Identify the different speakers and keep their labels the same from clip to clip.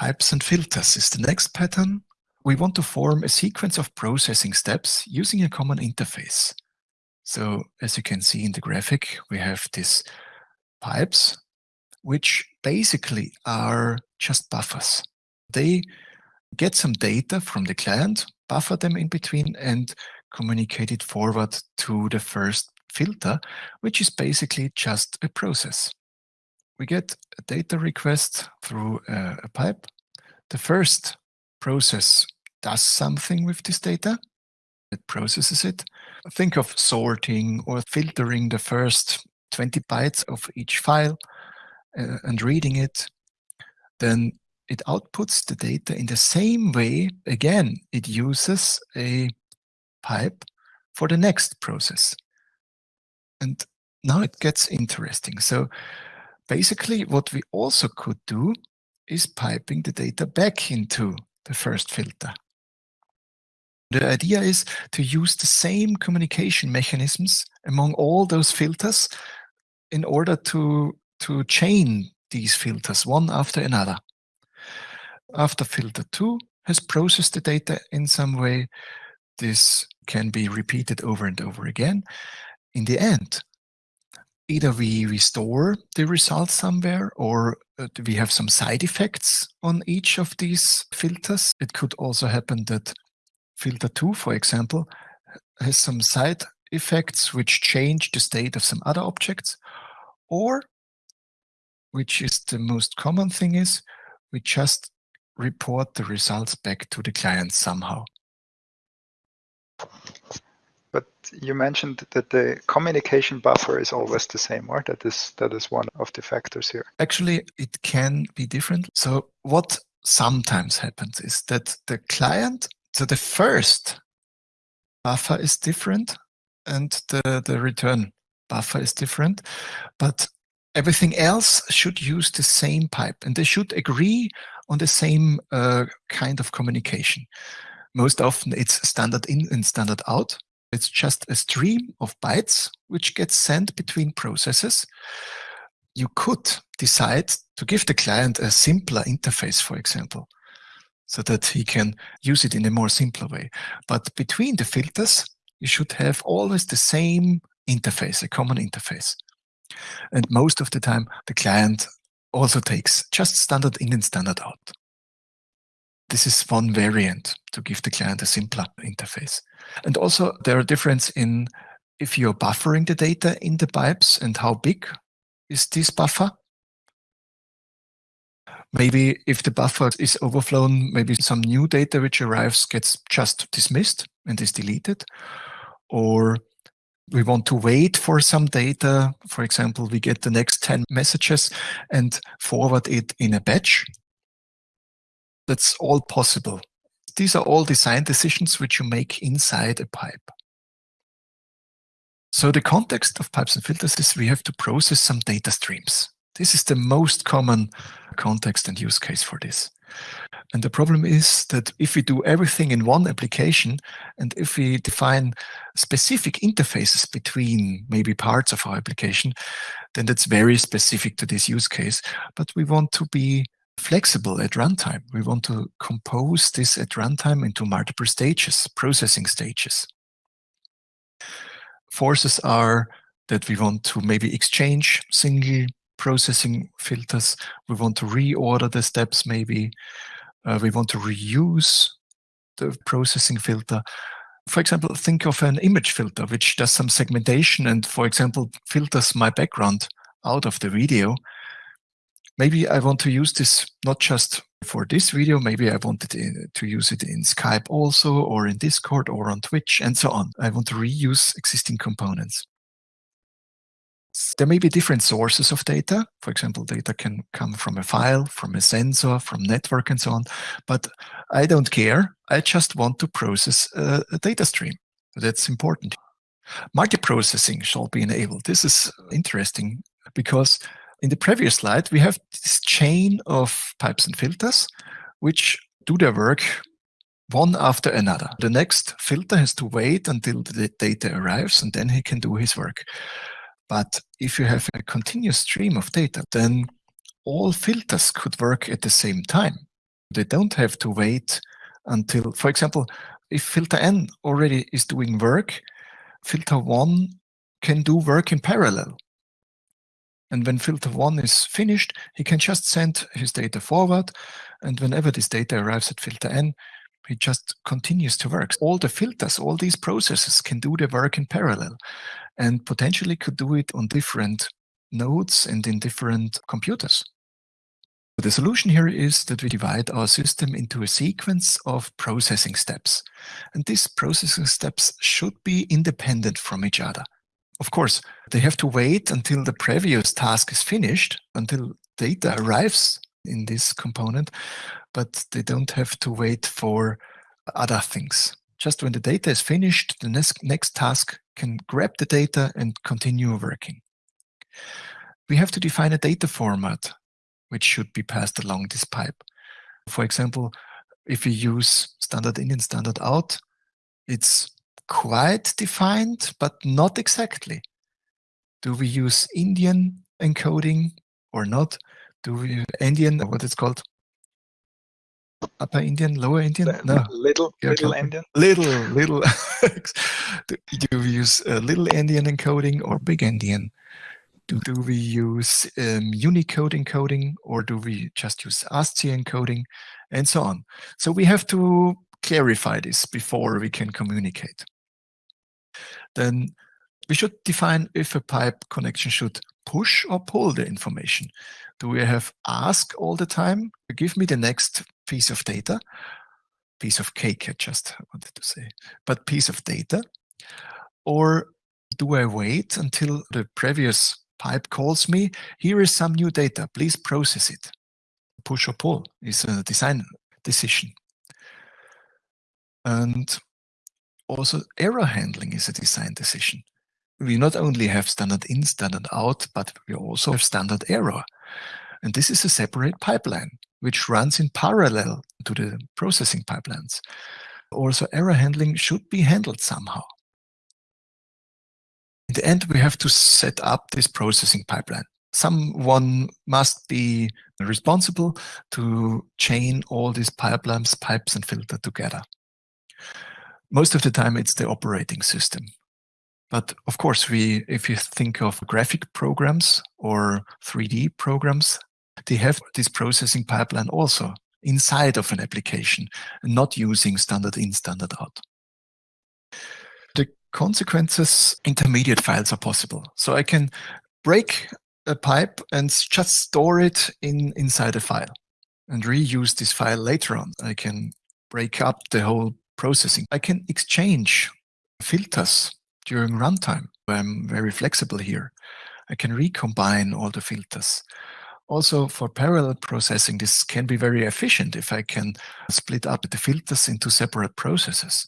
Speaker 1: Pipes and filters is the next pattern. We want to form a sequence of processing steps using a common interface. So as you can see in the graphic, we have these pipes, which basically are just buffers. They get some data from the client, buffer them in between and communicate it forward to the first filter, which is basically just a process. We get a data request through a, a pipe. The first process does something with this data. It processes it. Think of sorting or filtering the first 20 bytes of each file uh, and reading it. Then it outputs the data in the same way. Again, it uses a pipe for the next process. And now it gets interesting. So basically what we also could do is piping the data back into the first filter. The idea is to use the same communication mechanisms among all those filters in order to, to chain these filters one after another. After filter 2 has processed the data in some way, this can be repeated over and over again. In the end, either we restore the results somewhere or uh, we have some side effects on each of these filters. It could also happen that filter 2, for example, has some side effects which change the state of some other objects, or, which is the most common thing is, we just report the results back to the client somehow.
Speaker 2: You mentioned that the communication buffer is always the same, or that is that is one of the factors here.
Speaker 1: Actually, it can be different. So what sometimes happens is that the client, so the first buffer is different and the, the return buffer is different, but everything else should use the same pipe and they should agree on the same uh, kind of communication. Most often it's standard in and standard out. It's just a stream of bytes which gets sent between processes. You could decide to give the client a simpler interface, for example, so that he can use it in a more simpler way. But between the filters, you should have always the same interface, a common interface. And most of the time, the client also takes just standard in and standard out. This is one variant to give the client a simpler interface. And also there are difference in if you're buffering the data in the pipes and how big is this buffer. Maybe if the buffer is overflown, maybe some new data which arrives gets just dismissed and is deleted. Or we want to wait for some data. For example, we get the next 10 messages and forward it in a batch. That's all possible. These are all design decisions which you make inside a pipe. So the context of pipes and filters is we have to process some data streams. This is the most common context and use case for this. And the problem is that if we do everything in one application, and if we define specific interfaces between maybe parts of our application, then that's very specific to this use case. But we want to be flexible at runtime. We want to compose this at runtime into multiple stages, processing stages. Forces are that we want to maybe exchange single processing filters. We want to reorder the steps maybe. Uh, we want to reuse the processing filter. For example, think of an image filter, which does some segmentation and, for example, filters my background out of the video. Maybe I want to use this not just for this video, maybe I wanted to use it in Skype also, or in Discord, or on Twitch, and so on. I want to reuse existing components. There may be different sources of data. For example, data can come from a file, from a sensor, from network, and so on. But I don't care. I just want to process a, data stream. That's important. Multiprocessing shall be enabled. This is interesting because in the previous slide, we have this chain of pipes and filters, which do their work one after another. The next filter has to wait until the data arrives, and then he can do his work. But if you have a continuous stream of data, then all filters could work at the same time. They don't have to wait until, for example, if filter N already is doing work, filter 1 can do work in parallel. And when filter 1 is finished, he can just send his data forward. And whenever this data arrives at filter N, he just continues to work. All the filters, all these processes can do the work in parallel and potentially could do it on different nodes and in different computers. The solution here is that we divide our system into a sequence of processing steps. And these processing steps should be independent from each other. Of course, they have to wait until the previous task is finished, until data arrives in this component, but they don't have to wait for other things. Just when the data is finished, the next, next task can grab the data and continue working. We have to define a data format which should be passed along this pipe. For example, if we use standard in and standard out, it's quite defined, but not exactly. Do we use endian encoding or not? Do we endian, what it's called? Upper endian, lower endian?
Speaker 2: No. Little, little endian.
Speaker 1: Little, little. do, do we use uh, little endian encoding or big endian? Do, do we use um, Unicode encoding or do we just use ASCII encoding and so on? So we have to clarify this before we can communicate. Then we should define if a pipe connection should push or pull the information. Do we have ask all the time? Give me the next piece of data, piece of cake, I just wanted to say, but piece of data. Or do I wait until the previous pipe calls me, here is some new data, please process it. Push or pull is a design decision. And also error handling is a design decision. We not only have standard in, standard out, but we also have standard error. And this is a separate pipeline, which runs in parallel to the processing pipelines. Also, error handling should be handled somehow. In the end, we have to set up this processing pipeline. Someone must be responsible to chain all these pipelines, pipes and filter together. Most of the time, it's the operating system. But of course, we, if you think of graphic programs or 3D programs, they have this processing pipeline also inside of an application not using standard in, standard out The consequences, intermediate files are possible. So I can break a pipe and just store it in inside a file and reuse this file later on. I can break up the whole processing. I can exchange filters during runtime. I'm very flexible here. I can recombine all the filters. Also for parallel processing, this can be very efficient if I can split up the filters into separate processes.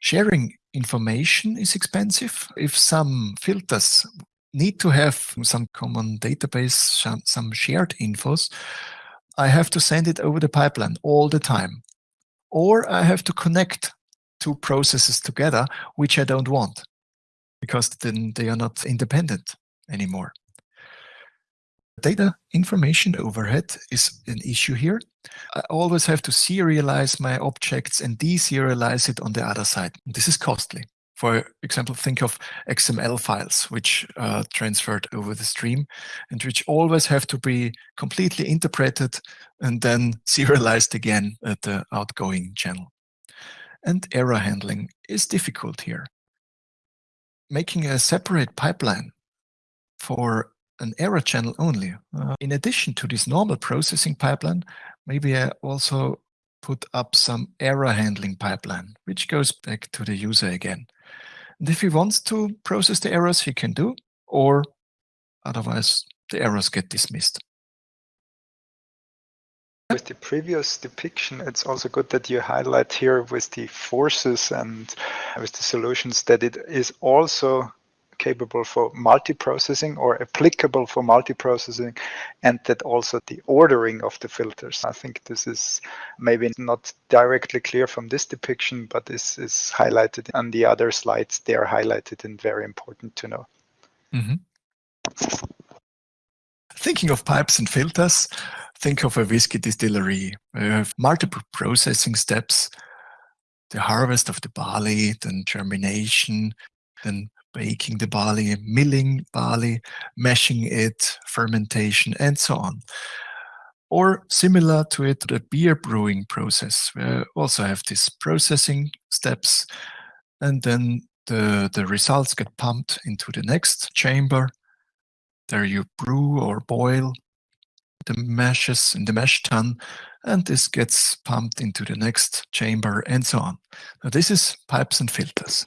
Speaker 1: Sharing information is expensive. If some filters need to have some common database, some shared infos, I have to send it over the pipeline all the time. Or I have to connect two processes together, which I don't want, because then they are not independent anymore. Data information overhead is an issue here. I always have to serialize my objects and deserialize it on the other side. This is costly. For example, think of XML files, which are transferred over the stream and which always have to be completely interpreted and then serialized again at the outgoing channel. And error handling is difficult here. Making a separate pipeline for an error channel only. Uh, in addition to this normal processing pipeline, maybe I also put up some error handling pipeline, which goes back to the user again. And if he wants to process the errors, he can do, or otherwise the errors get dismissed.
Speaker 2: With the previous depiction, it's also good that you highlight here with the forces and with the solutions that it is also capable for multiprocessing or applicable for multiprocessing and that also the ordering of the filters. I think this is maybe not directly clear from this depiction, but this is highlighted on the other slides. They are highlighted and very important to know.
Speaker 1: Mm -hmm. Thinking of pipes and filters, think of a whiskey distillery. We have multiple processing steps, the harvest of the barley, then germination, then baking the barley, milling barley, mashing it, fermentation, and so on. Or similar to it, the beer brewing process. We also have these processing steps, and then the, the results get pumped into the next chamber. There you brew or boil the meshes in the mash tun, and this gets pumped into the next chamber and so on. Now this is pipes and filters.